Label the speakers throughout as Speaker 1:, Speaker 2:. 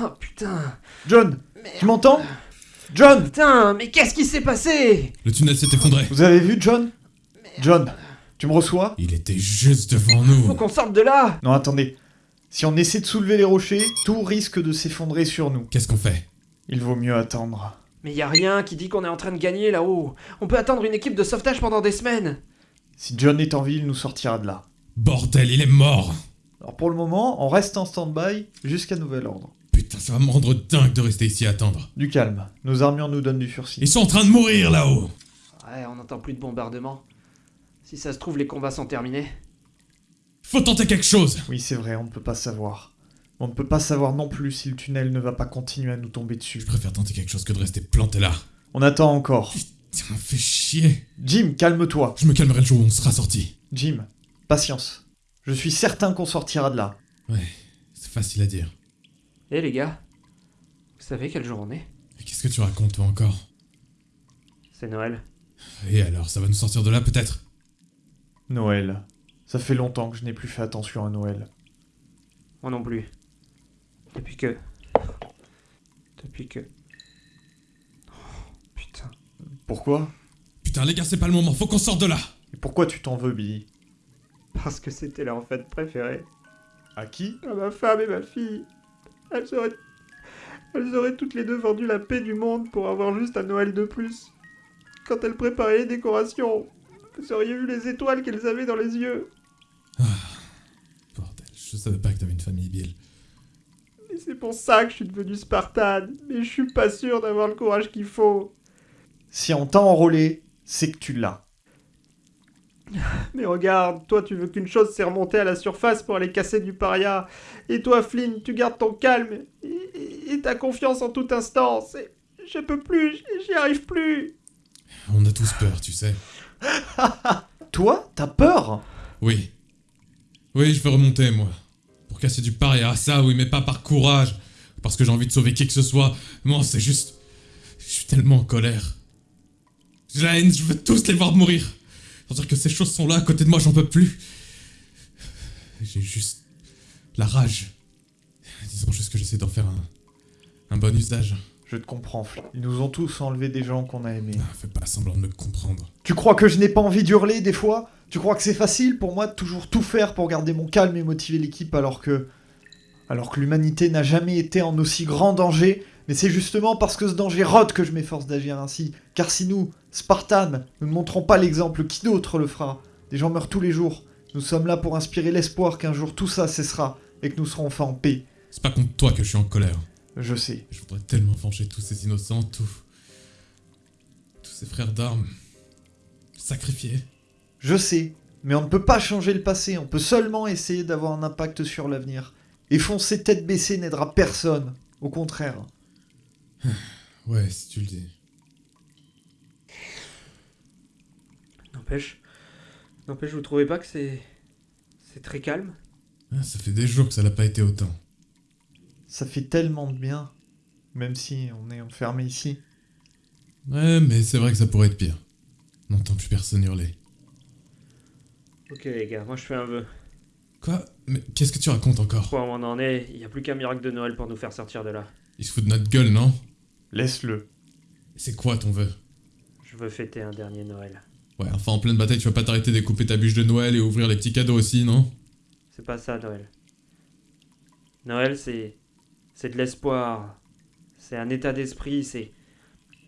Speaker 1: Oh putain.
Speaker 2: John Tu m'entends? John
Speaker 1: Putain, mais qu'est-ce qui s'est passé?
Speaker 3: Le tunnel s'est effondré.
Speaker 2: Vous avez vu John? John, tu me reçois?
Speaker 3: Il était juste devant
Speaker 1: Faut
Speaker 3: nous.
Speaker 1: qu'on sorte de là
Speaker 2: Non, attendez. Si on essaie de soulever les rochers, tout risque de s'effondrer sur nous.
Speaker 3: Qu'est-ce qu'on fait?
Speaker 2: Il vaut mieux attendre.
Speaker 1: Mais y a rien qui dit qu'on est en train de gagner là-haut. On peut attendre une équipe de sauvetage pendant des semaines.
Speaker 2: Si John est en vie, il nous sortira de là.
Speaker 3: Bordel, il est mort
Speaker 2: Alors pour le moment, on reste en stand-by jusqu'à nouvel ordre.
Speaker 3: Putain, ça va me rendre dingue de rester ici à attendre.
Speaker 2: Du calme. Nos armures nous donnent du sursis.
Speaker 3: Ils sont en train de mourir là-haut
Speaker 1: Ouais, on n'entend plus de bombardements. Si ça se trouve, les combats sont terminés.
Speaker 3: Faut tenter quelque chose
Speaker 2: Oui, c'est vrai, on ne peut pas savoir. On ne peut pas savoir non plus si le tunnel ne va pas continuer à nous tomber dessus.
Speaker 3: Je préfère tenter quelque chose que de rester planté là.
Speaker 2: On attend encore.
Speaker 3: Tiens, fais chier
Speaker 2: Jim, calme-toi.
Speaker 3: Je me calmerai le jour où on sera sorti.
Speaker 2: Jim, patience. Je suis certain qu'on sortira de là.
Speaker 3: Ouais, c'est facile à dire.
Speaker 1: Eh les gars, vous savez quel jour on est
Speaker 3: Mais qu'est-ce que tu racontes toi encore?
Speaker 1: C'est Noël.
Speaker 3: Et alors, ça va nous sortir de là peut-être?
Speaker 2: Noël. Ça fait longtemps que je n'ai plus fait attention à Noël.
Speaker 1: Moi non plus. Depuis que... Depuis que... Oh, putain.
Speaker 2: Pourquoi?
Speaker 3: Putain, les gars, c'est pas le moment, faut qu'on sorte de là
Speaker 2: Et pourquoi tu t'en veux, Billy?
Speaker 1: Parce que c'était leur fête préférée.
Speaker 2: À qui?
Speaker 1: À ma femme et ma fille. Elles auraient... Elles auraient toutes les deux vendu la paix du monde pour avoir juste un Noël de plus. Quand elles préparaient les décorations, vous auriez vu les étoiles qu'elles avaient dans les yeux?
Speaker 3: Bordel, je savais pas que t'avais une famille, Bill.
Speaker 1: Et c'est pour ça que je suis devenu Spartan. Mais je suis pas sûr d'avoir le courage qu'il faut.
Speaker 2: Si on t'a enrôlé, c'est que tu l'as.
Speaker 1: Mais regarde, toi tu veux qu'une chose c'est remonter à la surface pour aller casser du paria. Et toi Flynn, tu gardes ton calme et, ta confiance en toute instance. Et je peux plus, j'y arrive plus.
Speaker 3: On a tous peur, tu sais.
Speaker 2: Toi, t'as peur?
Speaker 3: Oui. Oui, je veux remonter, moi. Pour casser du paria, ça, oui, mais pas par courage. Parce que j'ai envie de sauver qui que ce soit. Non, c'est juste... Je suis tellement en colère. J'ai la haine, je veux tous les voir mourir. Sentir que ces choses sont là à côté de moi, j'en peux plus. J'ai juste... La rage. Disons juste que j'essaie d'en faire un... Un bon usage.
Speaker 2: Je te comprends. Ils nous ont tous enlevé des gens qu'on a aimés.
Speaker 3: Ah, fais pas semblant de me comprendre.
Speaker 2: Tu crois que je n'ai pas envie d'hurler des fois? Tu crois que c'est facile pour moi de toujours tout faire pour garder mon calme et motiver l'équipe alors que... Alors que l'humanité n'a jamais été en aussi grand danger Mais c'est justement parce que ce danger rôde que je m'efforce d'agir ainsi. Car si nous, Spartans, nous ne montrons pas l'exemple, qui d'autre le fera? Des gens meurent tous les jours. Nous sommes là pour inspirer l'espoir qu'un jour tout ça cessera et que nous serons enfin en paix.
Speaker 3: C'est pas contre toi que je suis en colère.
Speaker 2: Je sais.
Speaker 3: Je voudrais tellement venger tous ces innocents, tous... Tous ces frères d'armes. Sacrifiés.
Speaker 2: Je sais, mais on ne peut pas changer le passé, on peut seulement essayer d'avoir un impact sur l'avenir. Et foncer tête baissée n'aidera personne, au contraire.
Speaker 3: Ouais, si tu le dis.
Speaker 1: N'empêche, n'empêche, vous trouvez pas que c'est, c'est très calme?
Speaker 3: Ah, ça fait des jours que ça l'a pas été autant.
Speaker 2: Ça fait tellement de bien, même si on est enfermé ici.
Speaker 3: Ouais, mais c'est vrai que ça pourrait être pire. On n'entend plus personne hurler.
Speaker 1: Ok les gars, moi je fais un vœu.
Speaker 3: Quoi? Mais qu'est-ce que tu racontes encore?
Speaker 1: Quoi, on en est? Il n'y a plus qu'un miracle de Noël pour nous faire sortir de là.
Speaker 3: Il se fout de notre gueule, non?
Speaker 2: Laisse-le.
Speaker 3: C'est quoi ton vœu?
Speaker 1: Je veux fêter un dernier Noël.
Speaker 3: Ouais, enfin en pleine bataille, tu vas pas t'arrêter de découper ta bûche de Noël et ouvrir les petits cadeaux aussi, non?
Speaker 1: C'est pas ça Noël. Noël c'est, c'est de l'espoir. C'est un état d'esprit. C'est,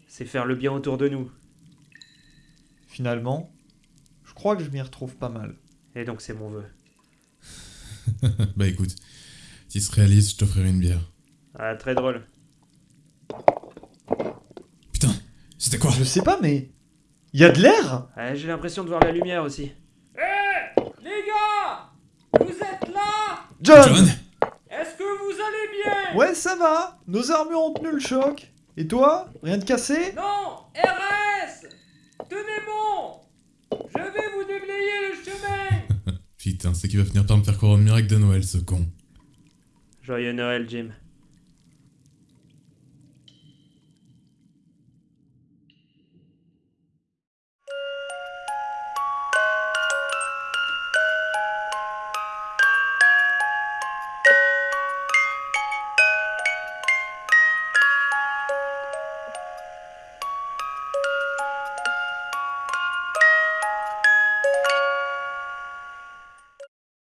Speaker 1: c'est faire le bien autour de nous.
Speaker 2: Finalement, je crois que je m'y retrouve pas mal.
Speaker 1: Et donc c'est mon vœu.
Speaker 3: Bah écoute, s'il se réalise, je t'offrirai une bière.
Speaker 1: Ah très drôle.
Speaker 3: Putain, c'était quoi
Speaker 2: Je sais pas, mais... Y a de l'air
Speaker 1: Ah, j'ai l'impression de voir la lumière aussi. Eh Les gars Vous êtes là
Speaker 2: John,
Speaker 3: John
Speaker 1: Est-ce que vous allez bien
Speaker 2: Ouais, ça va Nos armures ont tenu le choc. Et toi Rien de cassé
Speaker 1: Non RS Tenez bon Je vais vous déblayer le chemin
Speaker 3: Putain, c'est qu'il va finir par me faire croire au miracle de Noël, ce con.
Speaker 1: Joyeux Noël, Jim.